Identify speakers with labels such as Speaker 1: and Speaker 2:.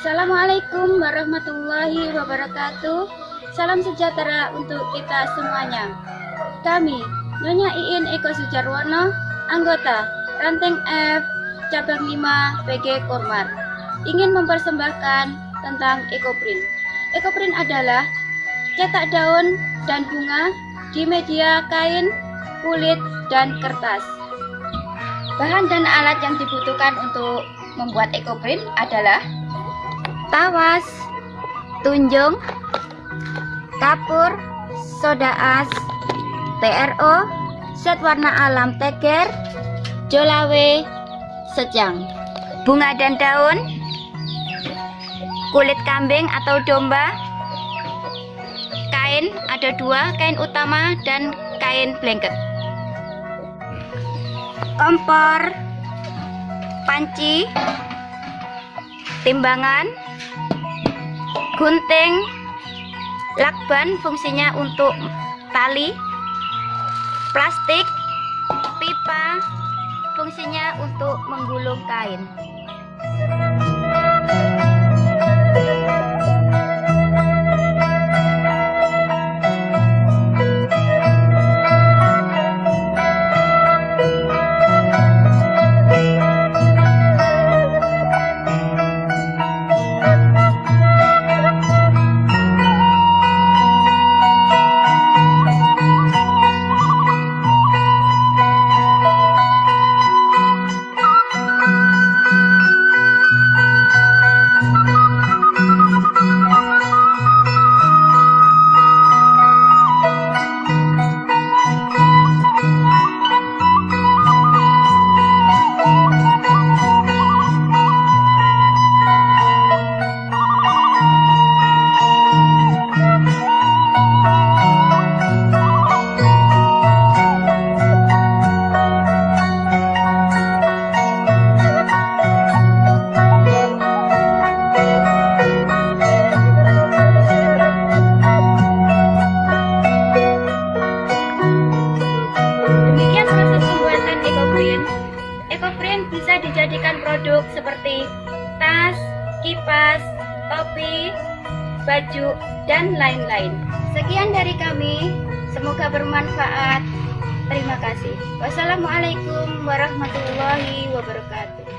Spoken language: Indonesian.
Speaker 1: Assalamualaikum warahmatullahi wabarakatuh. Salam sejahtera untuk kita semuanya. Kami, Nyonya Iin Eko Sujarwono, anggota Ranting F Cabang 5 PG Kormar, ingin mempersembahkan tentang EcoPrint. EcoPrint adalah cetak daun dan bunga di media kain, kulit, dan kertas. Bahan dan alat yang dibutuhkan untuk membuat EcoPrint adalah tawas, tunjung, kapur, soda as, TRO, set warna alam teger, jolawe, secang, bunga dan daun, kulit kambing atau domba, kain ada dua, kain utama dan kain blanket, kompor, panci, timbangan, gunting, lakban fungsinya untuk tali, plastik, pipa, fungsinya untuk menggulung kain. Bisa dijadikan produk seperti tas, kipas, topi, baju, dan lain-lain. Sekian dari kami, semoga bermanfaat. Terima kasih. Wassalamualaikum warahmatullahi wabarakatuh.